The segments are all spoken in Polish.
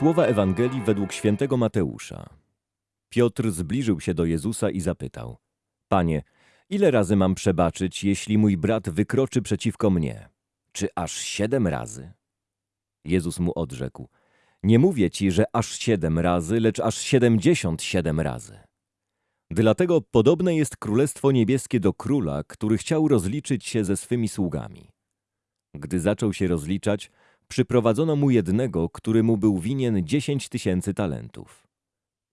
Słowa Ewangelii według świętego Mateusza. Piotr zbliżył się do Jezusa i zapytał: Panie, ile razy mam przebaczyć, jeśli mój brat wykroczy przeciwko mnie? Czy aż siedem razy? Jezus mu odrzekł: Nie mówię ci, że aż siedem razy, lecz aż siedemdziesiąt siedem razy. Dlatego podobne jest Królestwo Niebieskie do króla, który chciał rozliczyć się ze swymi sługami. Gdy zaczął się rozliczać, przyprowadzono mu jednego, który mu był winien dziesięć tysięcy talentów.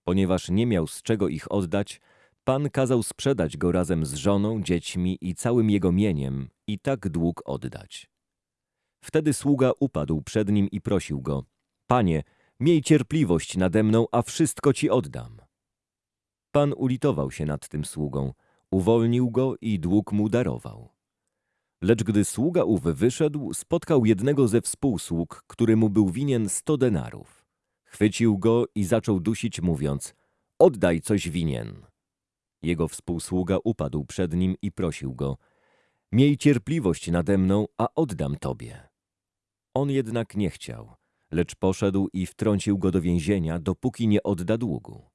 Ponieważ nie miał z czego ich oddać, Pan kazał sprzedać go razem z żoną, dziećmi i całym jego mieniem i tak dług oddać. Wtedy sługa upadł przed nim i prosił go, Panie, miej cierpliwość nade mną, a wszystko ci oddam. Pan ulitował się nad tym sługą, uwolnił go i dług mu darował. Lecz gdy sługa ów wyszedł, spotkał jednego ze współsług, który mu był winien sto denarów. Chwycił go i zaczął dusić, mówiąc, oddaj coś winien. Jego współsługa upadł przed nim i prosił go, miej cierpliwość nade mną, a oddam tobie. On jednak nie chciał, lecz poszedł i wtrącił go do więzienia, dopóki nie odda długu.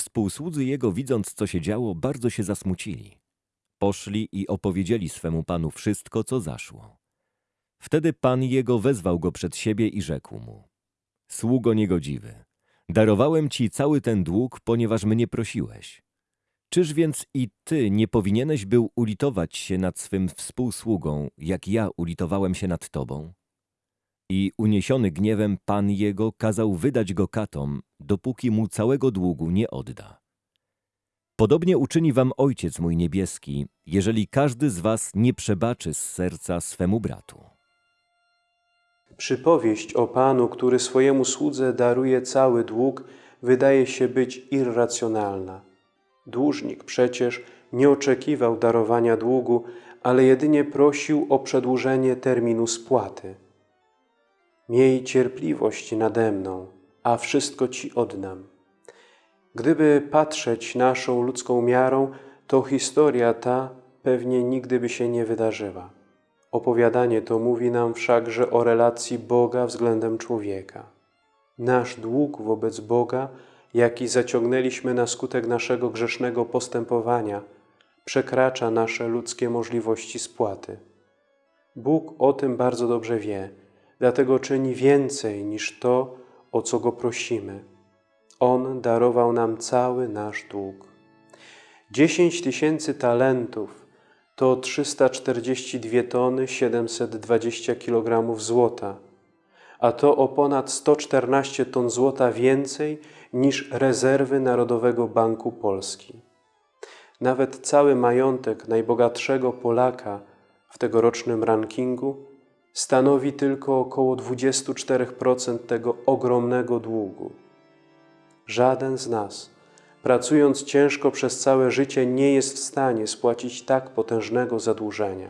Współsłudzy jego, widząc co się działo, bardzo się zasmucili. Poszli i opowiedzieli swemu panu wszystko, co zaszło. Wtedy pan jego wezwał go przed siebie i rzekł mu: Sługo niegodziwy, darowałem ci cały ten dług, ponieważ mnie prosiłeś. Czyż więc i ty nie powinieneś był ulitować się nad swym współsługą, jak ja ulitowałem się nad tobą? I uniesiony gniewem pan jego kazał wydać go katom, dopóki mu całego długu nie odda. Podobnie uczyni wam Ojciec mój niebieski, jeżeli każdy z was nie przebaczy z serca swemu bratu. Przypowieść o Panu, który swojemu słudze daruje cały dług, wydaje się być irracjonalna. Dłużnik przecież nie oczekiwał darowania długu, ale jedynie prosił o przedłużenie terminu spłaty. Miej cierpliwość nade mną, a wszystko Ci oddam. Gdyby patrzeć naszą ludzką miarą, to historia ta pewnie nigdy by się nie wydarzyła. Opowiadanie to mówi nam wszakże o relacji Boga względem człowieka. Nasz dług wobec Boga, jaki zaciągnęliśmy na skutek naszego grzesznego postępowania, przekracza nasze ludzkie możliwości spłaty. Bóg o tym bardzo dobrze wie, dlatego czyni więcej niż to, o co Go prosimy. On darował nam cały nasz dług. Dziesięć tysięcy talentów to 342 tony 720 kg złota, a to o ponad 114 ton złota więcej niż rezerwy Narodowego Banku Polski. Nawet cały majątek najbogatszego Polaka w tegorocznym rankingu stanowi tylko około 24% tego ogromnego długu. Żaden z nas, pracując ciężko przez całe życie, nie jest w stanie spłacić tak potężnego zadłużenia.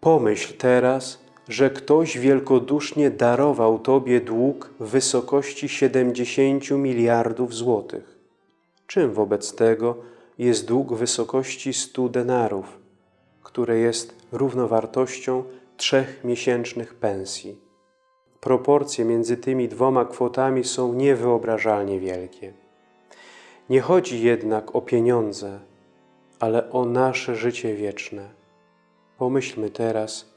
Pomyśl teraz, że ktoś wielkodusznie darował Tobie dług w wysokości 70 miliardów złotych. Czym wobec tego jest dług wysokości 100 denarów, które jest równowartością trzech miesięcznych pensji? Proporcje między tymi dwoma kwotami są niewyobrażalnie wielkie. Nie chodzi jednak o pieniądze, ale o nasze życie wieczne. Pomyślmy teraz,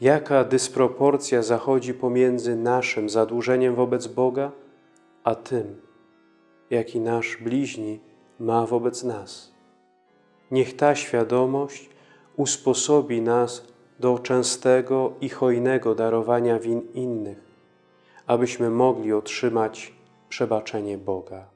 jaka dysproporcja zachodzi pomiędzy naszym zadłużeniem wobec Boga, a tym, jaki nasz bliźni ma wobec nas. Niech ta świadomość usposobi nas do częstego i hojnego darowania win innych, abyśmy mogli otrzymać przebaczenie Boga.